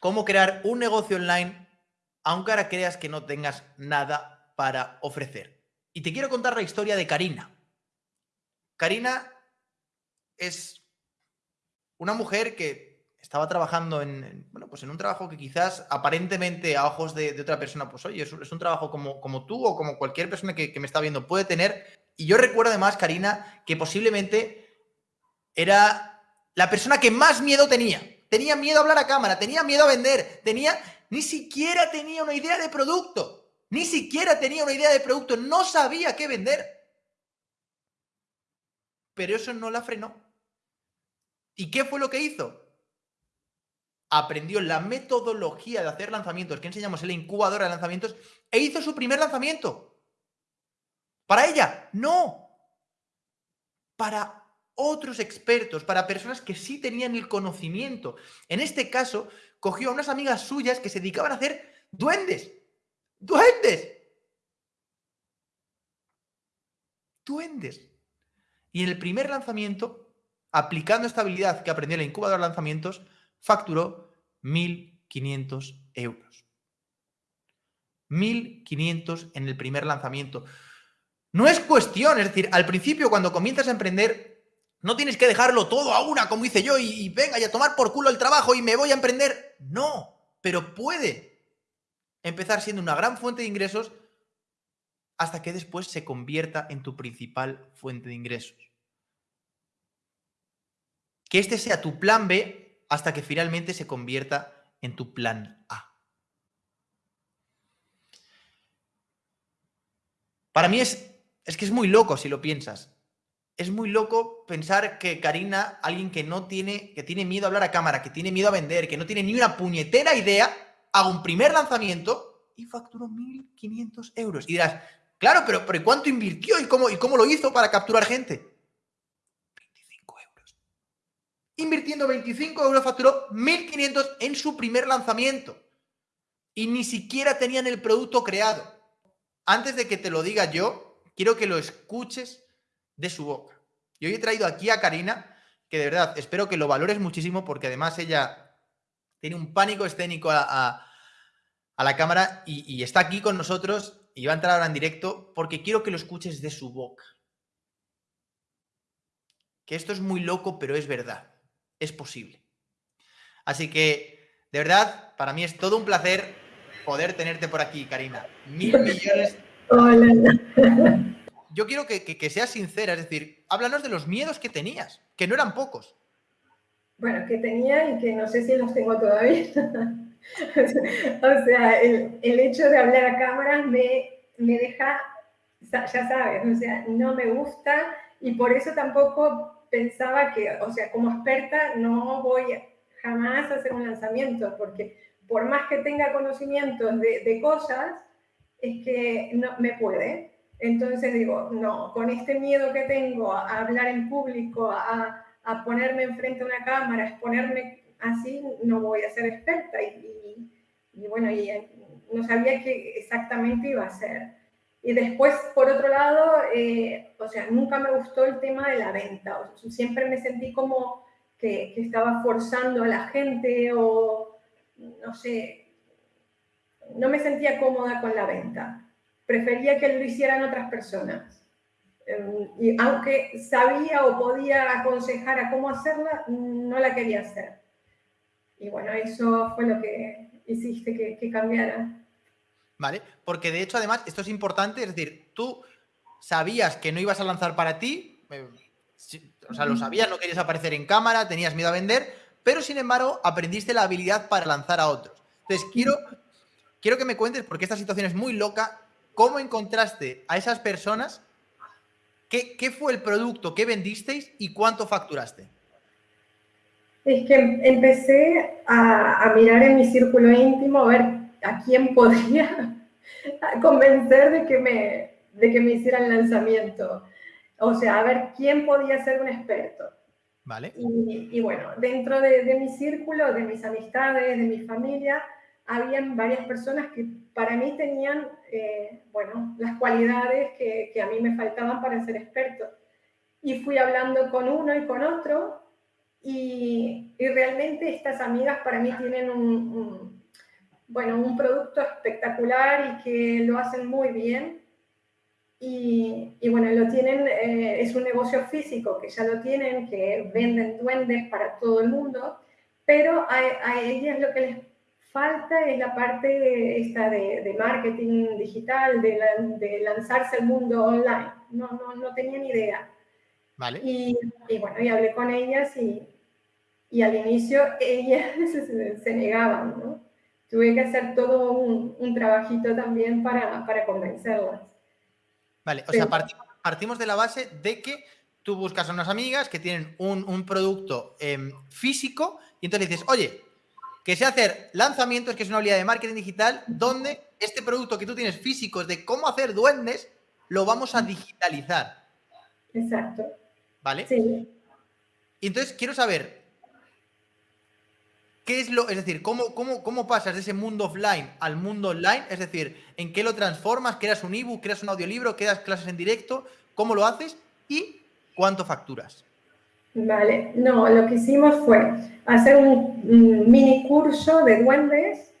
cómo crear un negocio online aunque ahora creas que no tengas nada para ofrecer. Y te quiero contar la historia de Karina. Karina es una mujer que estaba trabajando en, bueno, pues en un trabajo que quizás aparentemente a ojos de, otra persona, pues oye, es, un trabajo como, como tú o como cualquier persona que, que me está viendo puede tener. Y yo recuerdo además, Karina, que posiblemente era la persona que más miedo tenía. Tenía miedo a hablar a cámara, tenía miedo a vender, tenía, ni siquiera tenía una idea de producto, ni siquiera tenía una idea de producto, no sabía qué vender. Pero eso no la frenó. ¿Y qué fue lo que hizo? Aprendió la metodología de hacer lanzamientos que enseñamos en la incubadora de lanzamientos e hizo su primer lanzamiento. ¿Para ella? No. Para otros expertos, para personas que sí tenían el conocimiento. En este caso, cogió a unas amigas suyas que se dedicaban a hacer duendes. ¡Duendes! Duendes. Y en el primer lanzamiento, aplicando esta habilidad que aprendió en la incubadora de lanzamientos, facturó 1.500 euros. 1.500 en el primer lanzamiento. No es cuestión, es decir, al principio cuando comienzas a emprender, no tienes que dejarlo todo a una, como hice yo, y, venga, y a tomar por culo el trabajo y me voy a emprender. No, pero puede empezar siendo una gran fuente de ingresos hasta que después se convierta en tu principal fuente de ingresos. Que este sea tu plan B hasta que finalmente se convierta en tu plan A. Para mí es, es que es muy loco si lo piensas es muy loco pensar que Karina, alguien que no tiene, que tiene miedo a hablar a cámara, que tiene miedo a vender, que no tiene ni una puñetera idea, haga un primer lanzamiento y facturó 1.500 euros. Y dirás, claro, pero, pero ¿cuánto invirtió y cómo, y cómo lo hizo para capturar gente? 25 euros. Invirtiendo 25 euros facturó 1.500 en su primer lanzamiento. Y ni siquiera tenían el producto creado. Antes de que te lo diga yo, quiero que lo escuches de su boca. Y hoy he traído aquí a Karina, que de verdad espero que lo valores muchísimo porque además ella tiene un pánico escénico a, la cámara y, está aquí con nosotros y va a entrar ahora en directo porque quiero que lo escuches de su boca. Que esto es muy loco, pero es verdad. Es posible. Así que, de verdad, para mí es todo un placer poder tenerte por aquí, Karina. Mil millones. Hola yo quiero que, seas sincera, es decir, háblanos de los miedos que tenías, que no eran pocos. Bueno, que tenía y que no sé si los tengo todavía. o sea, el, hecho de hablar a cámaras me, me deja, ya sabes, o sea, no me gusta y por eso tampoco pensaba que, o sea, como experta no voy jamás a hacer un lanzamiento, porque por más que tenga conocimientos de, de cosas, es que no me puede. Entonces digo, no, con este miedo que tengo a hablar en público, a, a ponerme enfrente a una cámara, a exponerme así, no voy a ser experta. Y, y, bueno, y no sabía qué exactamente iba a ser. Y después, por otro lado, eh, o sea, nunca me gustó el tema de la venta. O sea, siempre me sentí como que, que estaba forzando a la gente o, no sé, no me sentía cómoda con la venta prefería que lo hicieran otras personas. Em, y aunque sabía o podía aconsejar a cómo hacerla, no la quería hacer. Y bueno, eso fue lo que hiciste que, cambiara. Vale, porque de hecho, además, esto es importante, es decir, tú sabías que no ibas a lanzar para ti, eh, o sea, lo sabías, no querías aparecer en cámara, tenías miedo a vender, pero sin embargo, aprendiste la habilidad para lanzar a otros. Entonces, quiero, quiero que me cuentes, porque esta situación es muy loca, ¿Cómo encontraste a esas personas? ¿Qué, fue el producto que vendisteis y cuánto facturaste? Es que empecé a, mirar en mi círculo íntimo a ver a quién podía convencer de que me, de que me hicieran lanzamiento. O sea, a ver quién podía ser un experto. Vale. Y, bueno, dentro de, de, mi círculo, de mis amistades, de mi familia, habían varias personas que para mí tenían, eh, bueno, las cualidades que, que, a mí me faltaban para ser experto. Y fui hablando con uno y con otro Y, realmente estas amigas para mí tienen un, bueno, un producto espectacular y que lo hacen muy bien. Y, bueno, lo tienen, eh, es un negocio físico que ya lo tienen, que venden duendes para todo el mundo, pero a, a ellas lo que les falta es la parte esta de, marketing digital, de, de, lanzarse al mundo online. No, no, no tenía ni idea. Vale. Y, y bueno, y hablé con ellas y, y al inicio ellas se, negaban, ¿no? Tuve que hacer todo un, un trabajito también para, para, convencerlas. Vale, o sea, partimos, de la base de que tú buscas a unas amigas que tienen un, un producto em, físico y entonces dices, oye, que sé hacer lanzamientos, que es una habilidad de marketing digital, donde este producto que tú tienes físico de cómo hacer duendes, lo vamos a digitalizar. Exacto. ¿Vale? Sí. Y entonces quiero saber, ¿Qué es lo, es decir, cómo, cómo, cómo pasas de ese mundo offline al mundo online? Es decir, ¿en qué lo transformas? ¿Creas un ebook? ¿Creas un audiolibro? ¿Creas clases en directo? ¿Cómo lo haces? ¿Y cuánto facturas? Vale, no, lo que hicimos fue hacer un, mini curso de duendes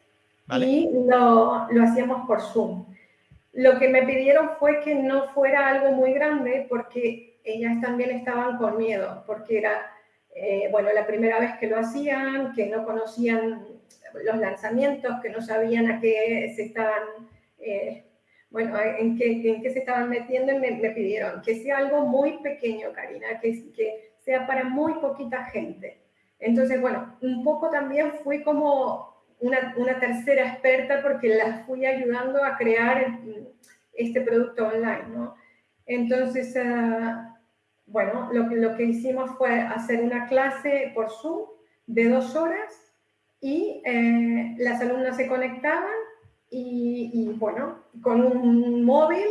y lo, lo hacíamos por Zoom. Lo que me pidieron fue que no fuera algo muy grande porque ellas también estaban con miedo, porque era eh, bueno, la primera vez que lo hacían, que no conocían los lanzamientos, que no sabían a qué se estaban, eh, bueno, en qué, en qué, se estaban metiendo y me, pidieron que sea algo muy pequeño, Karina, que, que sea para muy poquita gente. Entonces, bueno, un poco también fui como una, una tercera experta porque las fui ayudando a crear este producto online, ¿no? Entonces, uh, bueno, lo lo que hicimos fue hacer una clase por Zoom de dos horas y eh, las alumnas se conectaban y, bueno, con un móvil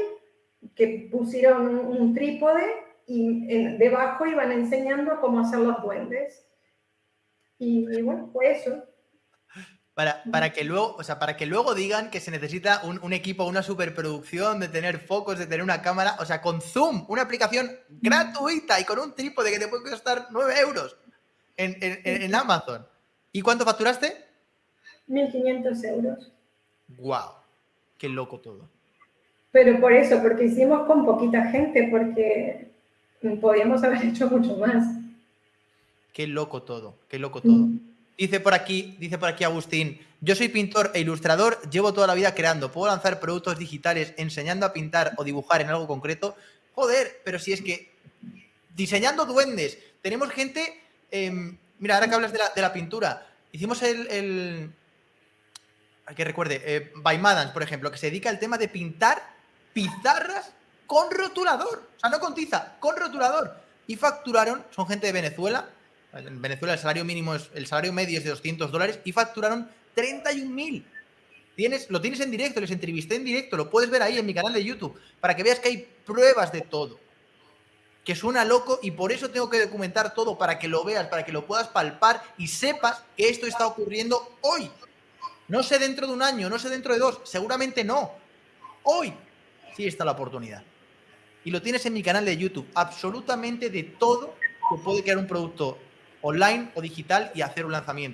que pusieron un, trípode y debajo iban enseñando cómo hacer los duendes. y bueno, fue eso. Para, que luego, o sea, para que luego digan que se necesita un, equipo, una superproducción, de tener focos, de tener una cámara. O sea, con Zoom, una aplicación gratuita y con un trípode que te puede costar 9 euros en, Amazon. ¿Y cuánto facturaste? 1.500 euros. ¡Guau! ¡Qué loco todo! Pero por eso, porque hicimos con poquita gente, porque podíamos haber hecho mucho más. Qué loco todo, qué loco todo. Dice por aquí, dice por aquí Agustín, yo soy pintor e ilustrador, llevo toda la vida creando, puedo lanzar productos digitales enseñando a pintar o dibujar en algo concreto. Joder, pero si es que diseñando duendes, tenemos gente, em, mira, ahora que hablas de la, pintura, hicimos el, el que recuerde, eh, by Madans, por ejemplo, que se dedica al tema de pintar pizarras con rotulador, o sea, no con tiza, con rotulador. Y facturaron, son gente de Venezuela, en Venezuela el salario mínimo es, el salario medio es de 200 dólares y facturaron 31.000. Tienes, lo tienes en directo, les entrevisté en directo, lo puedes ver ahí en mi canal de YouTube, para que veas que hay pruebas de todo. Que suena loco y por eso tengo que documentar todo, para que lo veas, para que lo puedas palpar y sepas que esto está ocurriendo hoy. No sé dentro de un año, no sé dentro de dos, seguramente no. Hoy sí está la oportunidad. Y lo tienes en mi canal de YouTube, absolutamente de todo que puede crear un producto online o digital y hacer un lanzamiento.